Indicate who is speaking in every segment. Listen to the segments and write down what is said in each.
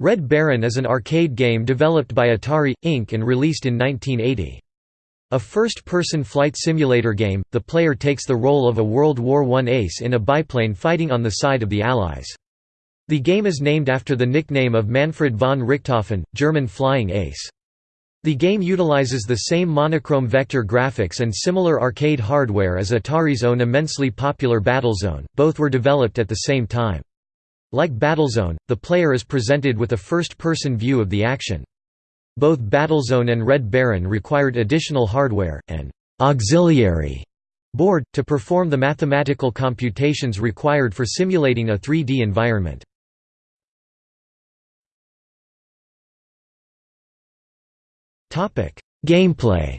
Speaker 1: Red Baron is an arcade game developed by Atari, Inc. and released in 1980. A first-person flight simulator game, the player takes the role of a World War I ace in a biplane fighting on the side of the Allies. The game is named after the nickname of Manfred von Richthofen, German flying ace. The game utilizes the same monochrome vector graphics and similar arcade hardware as Atari's own immensely popular Battlezone, both were developed at the same time. Like Battlezone, the player is presented with a first-person view of the action. Both Battlezone and Red Baron required additional hardware, an auxiliary board, to perform the mathematical computations required for simulating a 3D environment. Gameplay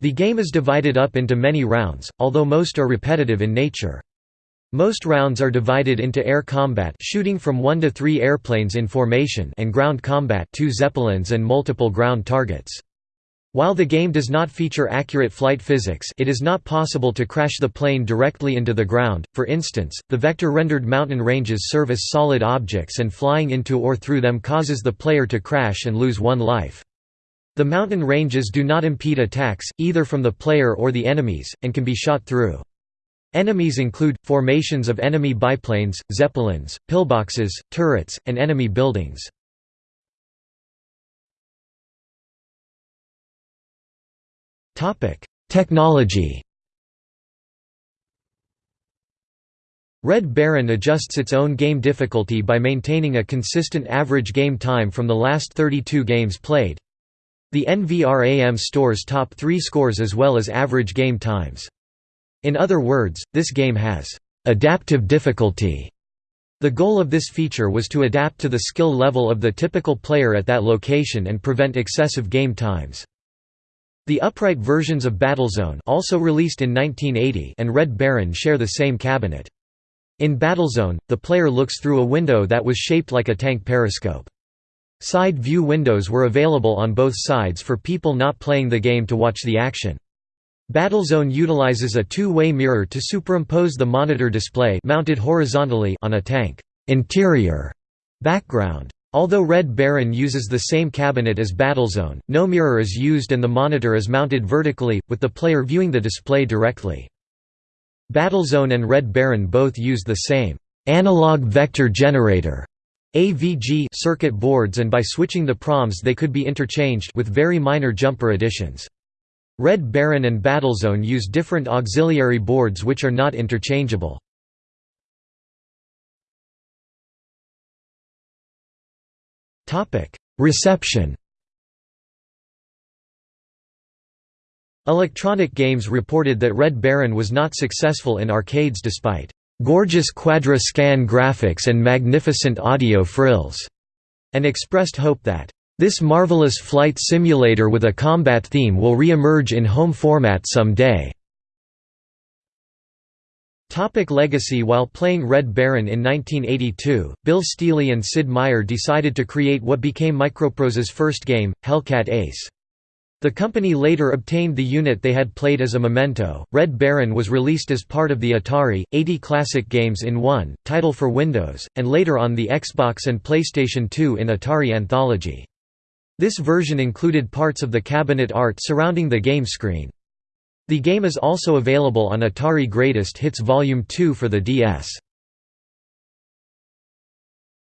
Speaker 1: The game is divided up into many rounds, although most are repetitive in nature. Most rounds are divided into air combat shooting from 1 to 3 airplanes in formation and ground combat 2 zeppelins and multiple ground targets. While the game does not feature accurate flight physics it is not possible to crash the plane directly into the ground, for instance, the vector-rendered mountain ranges serve as solid objects and flying into or through them causes the player to crash and lose one life. The mountain ranges do not impede attacks, either from the player or the enemies, and can be shot through. Enemies include, formations of enemy biplanes, zeppelins, pillboxes, turrets, and enemy buildings. Technology Red Baron adjusts its own game difficulty by maintaining a consistent average game time from the last 32 games played. The NVRAM stores top 3 scores as well as average game times. In other words, this game has adaptive difficulty. The goal of this feature was to adapt to the skill level of the typical player at that location and prevent excessive game times. The upright versions of Battlezone also released in 1980 and Red Baron share the same cabinet. In Battlezone, the player looks through a window that was shaped like a tank periscope. Side view windows were available on both sides for people not playing the game to watch the action. Battlezone utilizes a two-way mirror to superimpose the monitor display mounted horizontally on a tank interior background. Although Red Baron uses the same cabinet as Battlezone, no mirror is used and the monitor is mounted vertically, with the player viewing the display directly. Battlezone and Red Baron both use the same analog vector generator AVG circuit boards and by switching the PROMs they could be interchanged with very minor jumper additions. Red Baron and Battlezone use different auxiliary boards which are not interchangeable. Reception Electronic Games reported that Red Baron was not successful in arcades despite "...gorgeous quadra-scan graphics and magnificent audio frills", and expressed hope that this marvelous flight simulator with a combat theme will re-emerge in home format someday. Topic legacy While playing Red Baron in 1982, Bill Stealey and Sid Meier decided to create what became Microprose's first game, Hellcat Ace. The company later obtained the unit they had played as a memento. Red Baron was released as part of the Atari 80 Classic Games in One title for Windows, and later on the Xbox and PlayStation 2 in Atari Anthology. This version included parts of the cabinet art surrounding the game screen. The game is also available on Atari Greatest Hits Volume 2 for the DS.